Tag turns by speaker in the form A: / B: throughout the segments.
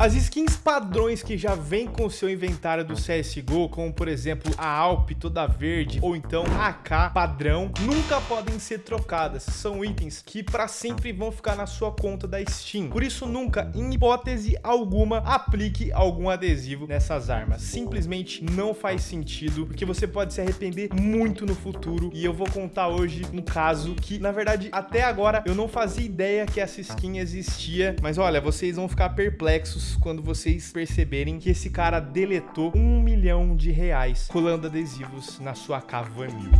A: As skins padrões que já vem com o seu inventário do CSGO, como por exemplo a Alp toda verde ou então a AK padrão, nunca podem ser trocadas. São itens que para sempre vão ficar na sua conta da Steam. Por isso nunca, em hipótese alguma, aplique algum adesivo nessas armas. Simplesmente não faz sentido, porque você pode se arrepender muito no futuro. E eu vou contar hoje um caso que, na verdade, até agora eu não fazia ideia que essa skin existia. Mas olha, vocês vão ficar perplexos quando vocês perceberem que esse cara deletou um milhão de reais colando adesivos na sua cavanil.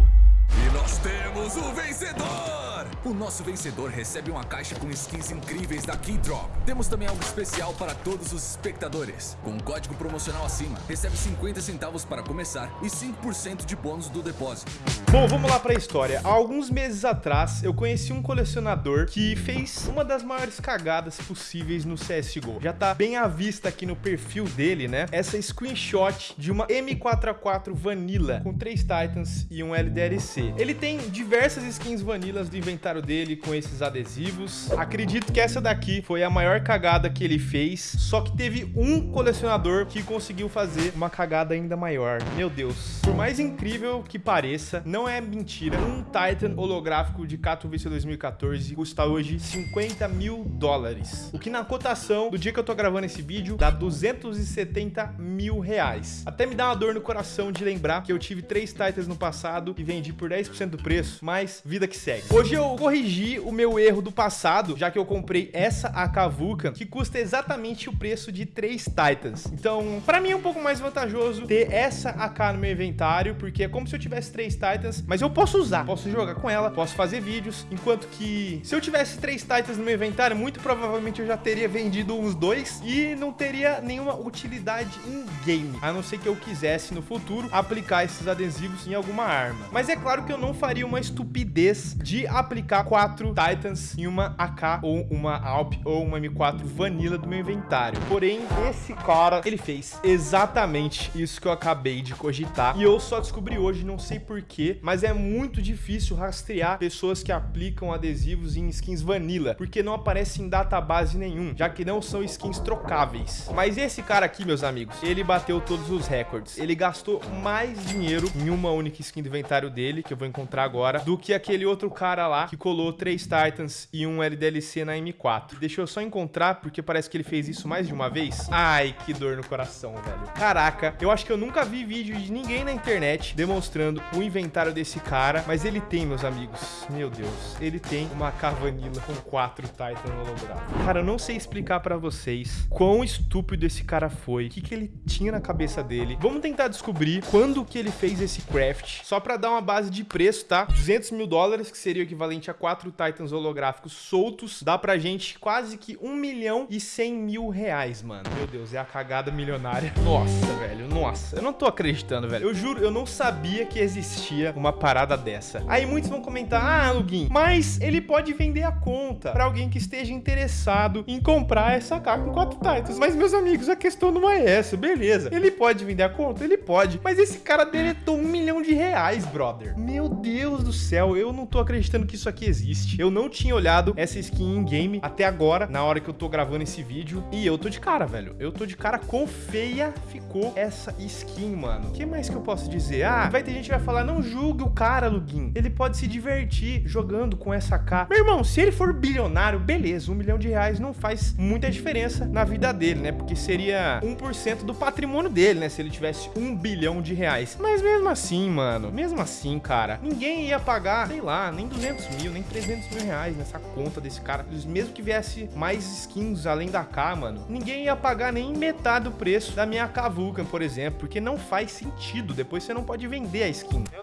B: E nós temos o vencedor! O nosso vencedor recebe uma caixa com skins incríveis da Keydrop. Temos também algo especial para todos os espectadores. Com um código promocional acima, recebe 50 centavos para começar e 5% de bônus do depósito.
A: Bom, vamos lá para a história. Há alguns meses atrás, eu conheci um colecionador que fez uma das maiores cagadas possíveis no CSGO. Já tá bem à vista aqui no perfil dele, né? Essa screenshot de uma M4A4 Vanilla com três Titans e um LDLC. Ele tem diversas skins vanilas do inventário dele com esses adesivos. Acredito que essa daqui foi a maior cagada que ele fez, só que teve um colecionador que conseguiu fazer uma cagada ainda maior. Meu Deus. Por mais incrível que pareça, não é mentira. Um Titan holográfico de Katowice 2014 custa hoje 50 mil dólares. O que na cotação do dia que eu tô gravando esse vídeo dá 270 mil reais. Até me dá uma dor no coração de lembrar que eu tive três Titans no passado e vendi por 10% do preço, mas vida que segue. Hoje eu corrigi o meu erro do passado, já que eu comprei essa AK Vulcan, que custa exatamente o preço de três Titans. Então, para mim é um pouco mais vantajoso ter essa AK no meu inventário, porque é como se eu tivesse três Titans, mas eu posso usar, posso jogar com ela, posso fazer vídeos, enquanto que se eu tivesse três Titans no meu inventário, muito provavelmente eu já teria vendido uns dois e não teria nenhuma utilidade em game, a não ser que eu quisesse no futuro aplicar esses adesivos em alguma arma. Mas é claro que eu não faria uma estupidez de aplicar quatro Titans em uma AK ou uma Alp ou uma M4 Vanilla do meu inventário. Porém, esse cara, ele fez exatamente isso que eu acabei de cogitar. E eu só descobri hoje, não sei porquê, mas é muito difícil rastrear pessoas que aplicam adesivos em skins Vanilla, porque não aparece em database nenhum, já que não são skins trocáveis. Mas esse cara aqui, meus amigos, ele bateu todos os recordes. Ele gastou mais dinheiro em uma única skin do inventário dele, que eu vou encontrar agora, do que aquele outro cara lá que colou três Titans e um LDLC na M4. Deixa eu só encontrar, porque parece que ele fez isso mais de uma vez. Ai, que dor no coração, velho. Caraca, eu acho que eu nunca vi vídeo de ninguém na internet demonstrando o inventário desse cara, mas ele tem, meus amigos. Meu Deus, ele tem uma cavanila com quatro Titan holográficos. Cara, eu não sei explicar pra vocês quão estúpido esse cara foi, o que, que ele tinha na cabeça dele. Vamos tentar descobrir quando que ele fez esse craft, só pra dar uma base base de preço, tá? 200 mil dólares, que seria o equivalente a quatro Titans holográficos soltos, dá pra gente quase que 1 milhão e 100 mil reais, mano. Meu Deus, é a cagada milionária. Nossa, velho, nossa. Eu não tô acreditando, velho. Eu juro, eu não sabia que existia uma parada dessa. Aí muitos vão comentar, ah, Lugin, mas ele pode vender a conta pra alguém que esteja interessado em comprar essa AK com quatro Titans. Mas, meus amigos, a questão não é essa, beleza. Ele pode vender a conta? Ele pode. Mas esse cara deletou um milhão de reais, brother. Meu Deus do céu, eu não tô acreditando que isso aqui existe. Eu não tinha olhado essa skin em game até agora, na hora que eu tô gravando esse vídeo. E eu tô de cara, velho. Eu tô de cara com feia ficou essa skin, mano. O que mais que eu posso dizer? Ah, vai ter gente que vai falar, não julgue o cara, Lugin. Ele pode se divertir jogando com essa K. Meu irmão, se ele for bilionário, beleza. Um milhão de reais não faz muita diferença na vida dele, né? Porque seria 1% do patrimônio dele, né? Se ele tivesse um bilhão de reais. Mas mesmo assim, mano, mesmo assim, cara. Ninguém ia pagar, sei lá, nem 200 mil, nem 300 mil reais nessa conta desse cara. Mesmo que viesse mais skins além da K, mano, ninguém ia pagar nem metade do preço da minha K Vulcan, por exemplo, porque não faz sentido. Depois você não pode vender a skin. Eu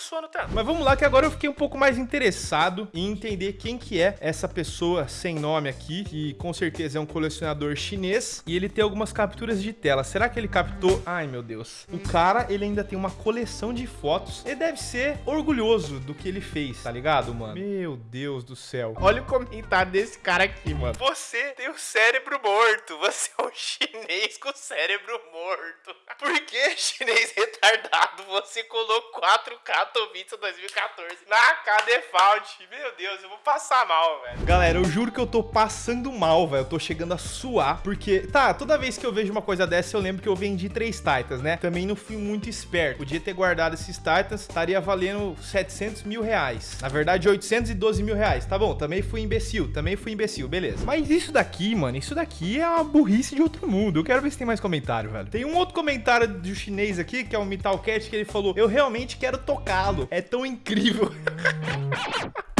A: suando tanto? Mas vamos lá que agora eu fiquei um pouco mais interessado em entender quem que é essa pessoa sem nome aqui, que com certeza é um colecionador chinês, e ele tem algumas capturas de tela. Será que ele captou? Ai, meu Deus. O cara, ele ainda tem uma coleção de fotos. Ele deve ser orgulhoso do que ele fez, tá ligado, mano? Meu Deus do céu. Olha o comentário desse cara aqui, mano. Você tem o cérebro morto. Você é um chinês com o cérebro morto. Por que, chinês retardado, você colocou 4K Katowice 2014 na K-Default. Meu Deus, eu vou passar mal, velho. Galera, eu juro que eu tô passando mal, velho. Eu tô chegando a suar, porque... Tá, toda vez que eu vejo uma coisa dessa, eu lembro que eu vendi três Titans, né? Também não fui muito esperto. Podia ter guardado esses Titans, estaria valendo 700 mil reais. Na verdade, 812 mil reais. Tá bom, também fui imbecil, também fui imbecil, beleza. Mas isso daqui, mano, isso daqui é uma burrice de outro mundo. Eu quero ver se tem mais comentário, velho. Tem um outro comentário do chinês aqui, que é o Metalcat, que ele falou, eu realmente quero É tão incrível.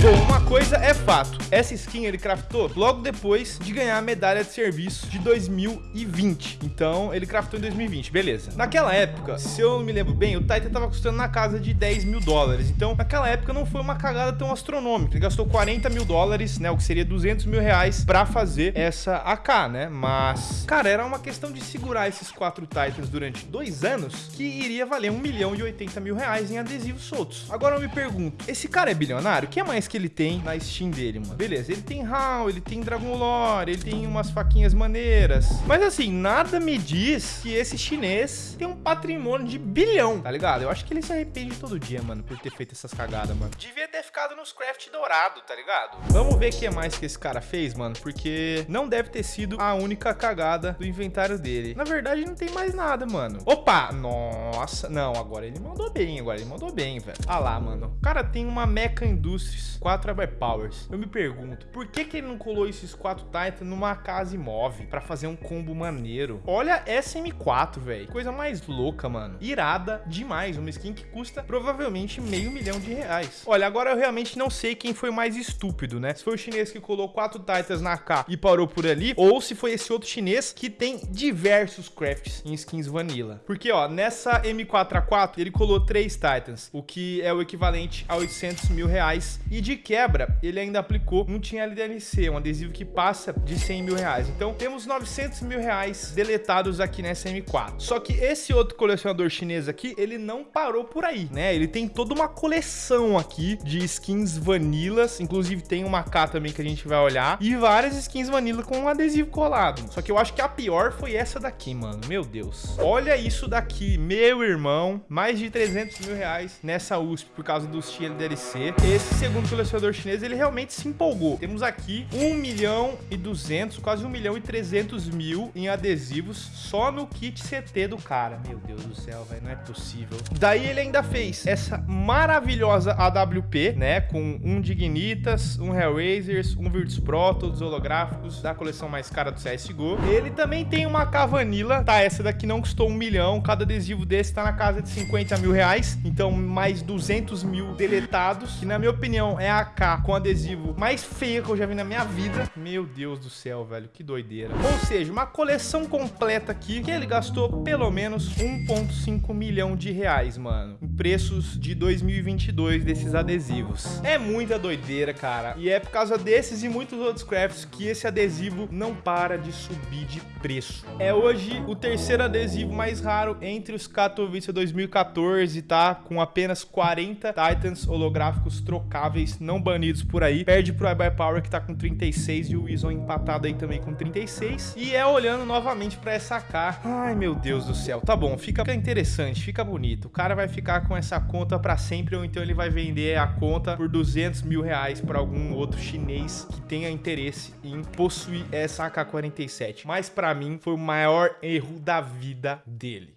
A: Bom, uma coisa é fato, essa skin ele craftou logo depois de ganhar a medalha de serviço de 2020. Então, ele craftou em 2020, beleza. Naquela época, se eu não me lembro bem, o Titan tava custando na casa de 10 mil dólares. Então, naquela época não foi uma cagada tão astronômica. Ele gastou 40 mil dólares, né, o que seria 200 mil reais pra fazer essa AK, né? Mas, cara, era uma questão de segurar esses quatro Titans durante dois anos que iria valer 1 milhão e 80 mil reais em adesivos soltos. Agora eu me pergunto, esse cara é bilionário? O que mais que ele tem na Steam dele, mano. Beleza, ele tem HAL, ele tem Dragon Lore, ele tem umas faquinhas maneiras. Mas assim, nada me diz que esse chinês tem um patrimônio de bilhão, tá ligado? Eu acho que ele se arrepende todo dia, mano, por ter feito essas cagadas, mano. Devia ter ficado nos craft dourado, tá ligado? Vamos ver o que mais que esse cara fez, mano, porque não deve ter sido a única cagada do inventário dele. Na verdade, não tem mais nada, mano. Opa! Nossa, não, agora ele mandou bem, agora ele mandou bem, velho. Ah lá, mano. O cara tem uma Mecha Industries 4 Powers. Eu me pergunto, por que que ele não colou esses 4 Titan numa casa imóvel pra fazer um combo maneiro? Olha essa M4, velho. Coisa mais louca, mano. Irada demais. Uma skin que custa provavelmente meio milhão de reais. Olha, agora eu realmente não sei quem foi mais estúpido, né? Se foi o chinês que colou 4 Titans na K e parou por ali, ou se foi esse outro chinês que tem diversos crafts em skins vanilla. Porque, ó, nessa M4A4, ele colou 3 Titans, o que é o equivalente a 800 mil reais. E de quebra, ele ainda aplicou um Team LDNC, um adesivo que passa de 100 mil reais. Então, temos 900 mil reais deletados aqui nessa M4. Só que esse outro colecionador chinês aqui, ele não parou por aí, né? Ele tem toda uma coleção aqui de skins vanilas, inclusive tem uma K também que a gente vai olhar, e várias skins vanilla com um adesivo colado. Só que eu acho que a pior foi essa daqui, mano. Meu Deus. Olha isso daqui, meu irmão. Mais de 300 mil reais nessa USP por causa do Team LDNC. Esse segundo colecionador chinês, ele realmente se empolgou. Temos aqui 1 milhão e 200, quase 1 milhão e 300 mil em adesivos só no kit CT do cara. Meu Deus do céu, velho, não é possível. Daí ele ainda fez essa maravilhosa AWP, né, com um Dignitas, um Hellraisers, um Virtus Pro, todos holográficos da coleção mais cara do CSGO. Ele também tem uma Cavanilla, tá, essa daqui não custou um milhão, cada adesivo desse tá na casa de 50 mil reais, então mais 200 mil deletados, que na minha opinião é a Com adesivo mais feia que eu já vi na minha vida. Meu Deus do céu, velho, que doideira. Ou seja, uma coleção completa aqui que ele gastou pelo menos 1.5 milhão de reais, mano. Em preços de 2022 desses adesivos. É muita doideira, cara. E é por causa desses e muitos outros crafts que esse adesivo não para de subir de preço. É hoje o terceiro adesivo mais raro entre os Katowice 2014, tá? Com apenas 40 Titans holográficos trocáveis não banidos por aí. Perde pro iBuy Power que tá com 36 e o Wizon empatado aí também com 36. E é olhando novamente pra essa K. Ai, meu Deus do céu. Tá bom, fica interessante, fica bonito. O cara vai ficar com essa conta pra sempre ou então ele vai vender a conta por 200 mil reais pra algum outro chinês que tenha interesse em possuir essa AK-47. Mas pra mim foi o maior erro da vida dele.